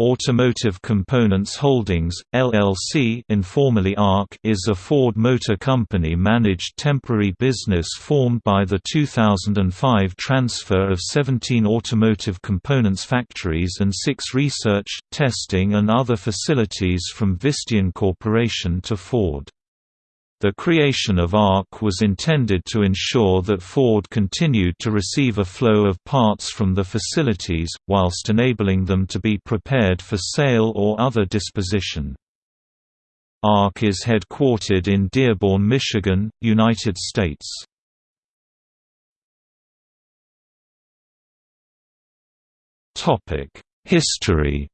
Automotive Components Holdings, LLC informally ARC is a Ford Motor Company-managed temporary business formed by the 2005 transfer of 17 automotive components factories and six research, testing and other facilities from Visteon Corporation to Ford. The creation of ARC was intended to ensure that Ford continued to receive a flow of parts from the facilities, whilst enabling them to be prepared for sale or other disposition. ARC is headquartered in Dearborn, Michigan, United States. History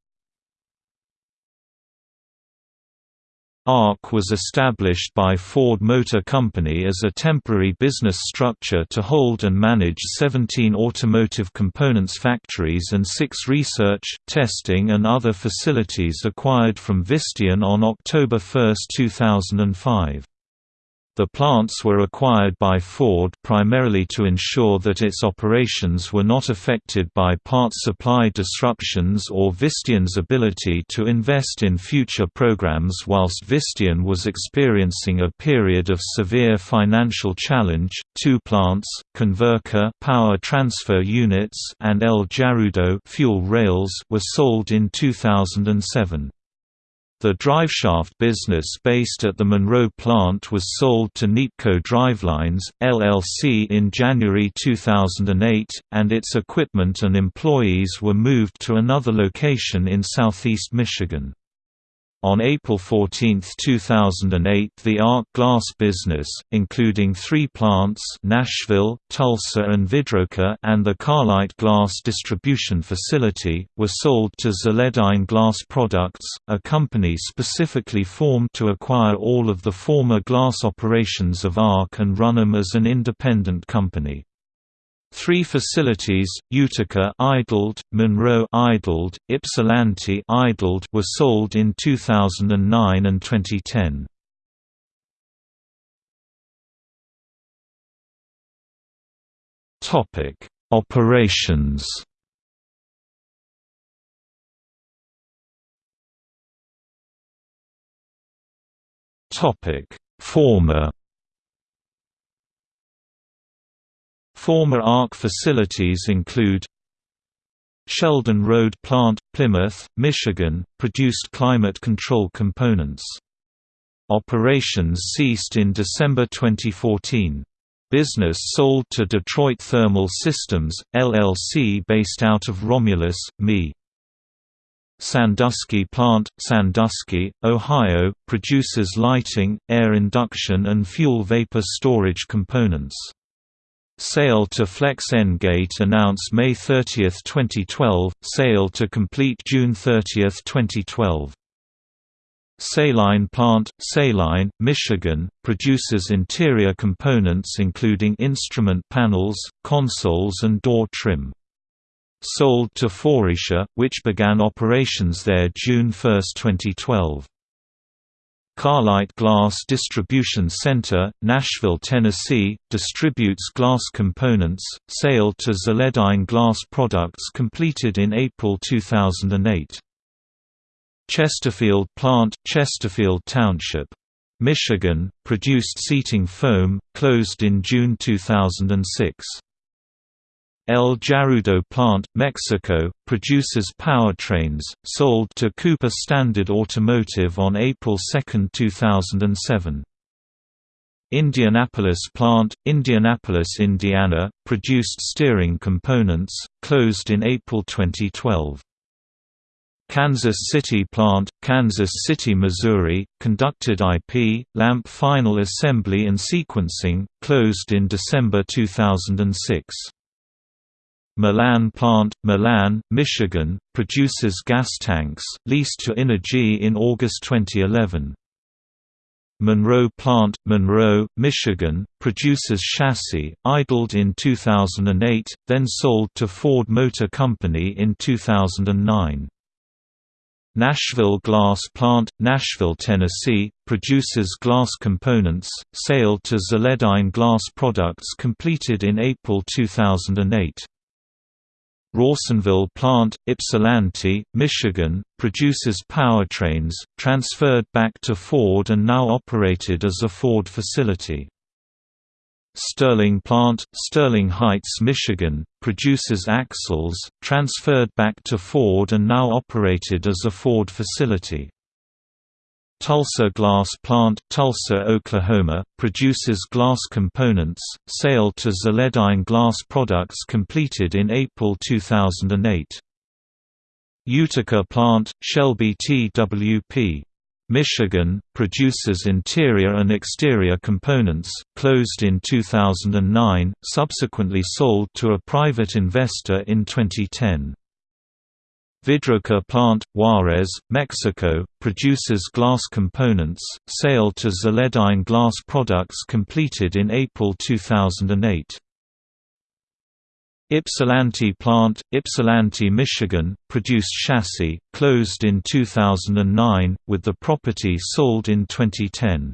ARC was established by Ford Motor Company as a temporary business structure to hold and manage 17 automotive components factories and six research, testing and other facilities acquired from Visteon on October 1, 2005. The plants were acquired by Ford primarily to ensure that its operations were not affected by parts supply disruptions or Visteon's ability to invest in future programs whilst Visteon was experiencing a period of severe financial challenge. Two plants, Converca power transfer units and El Jarudo fuel rails were sold in 2007. The driveshaft business based at the Monroe plant was sold to Neapco Drivelines, LLC in January 2008, and its equipment and employees were moved to another location in southeast Michigan. On April 14, 2008 the ARC Glass business, including three plants Nashville, Tulsa and Vidroka and the Carlite Glass distribution facility, were sold to Zeledyne Glass Products, a company specifically formed to acquire all of the former glass operations of ARC and run them as an independent company. Three facilities, Utica idled, Monroe idled, Ypsilanti idled were sold in 2009 and 2010. Topic: Operations. Topic: Former Former ARC facilities include Sheldon Road Plant, Plymouth, Michigan, produced climate control components. Operations ceased in December 2014. Business sold to Detroit Thermal Systems, LLC based out of Romulus, ME. Sandusky Plant, Sandusky, Ohio, produces lighting, air induction and fuel vapor storage components. Sale to Flex-N-Gate announced May 30, 2012, sale to complete June 30, 2012. Saline Plant, Saline, Michigan, produces interior components including instrument panels, consoles and door trim. Sold to Faurecia, which began operations there June 1, 2012. Carlite Glass Distribution Center, Nashville, Tennessee, distributes glass components. Sale to Zeledyne Glass Products completed in April 2008. Chesterfield Plant, Chesterfield Township, Michigan, produced seating foam, closed in June 2006. El Jarudo plant, Mexico, produces powertrains, sold to Cooper Standard Automotive on April 2, 2007. Indianapolis plant, Indianapolis, Indiana, produced steering components, closed in April 2012. Kansas City plant, Kansas City, Missouri, conducted IP, lamp final assembly and sequencing, closed in December 2006. Milan plant, Milan, Michigan, produces gas tanks, leased to Inergy in August 2011. Monroe plant, Monroe, Michigan, produces chassis, idled in 2008, then sold to Ford Motor Company in 2009. Nashville Glass Plant, Nashville, Tennessee, produces glass components, sale to Zeledyne Glass Products completed in April 2008. Rawsonville plant, Ypsilanti, Michigan, produces powertrains, transferred back to Ford and now operated as a Ford facility. Sterling plant, Sterling Heights, Michigan, produces axles, transferred back to Ford and now operated as a Ford facility. Tulsa Glass Plant, Tulsa, Oklahoma, produces glass components, sale to Zeledyne Glass Products completed in April 2008. Utica Plant, Shelby TWP. Michigan, produces interior and exterior components, closed in 2009, subsequently sold to a private investor in 2010. Vidroca plant, Juarez, Mexico, produces glass components, sale to Zeledyne Glass Products completed in April 2008. Ypsilanti plant, Ypsilanti, Michigan, produced chassis, closed in 2009, with the property sold in 2010.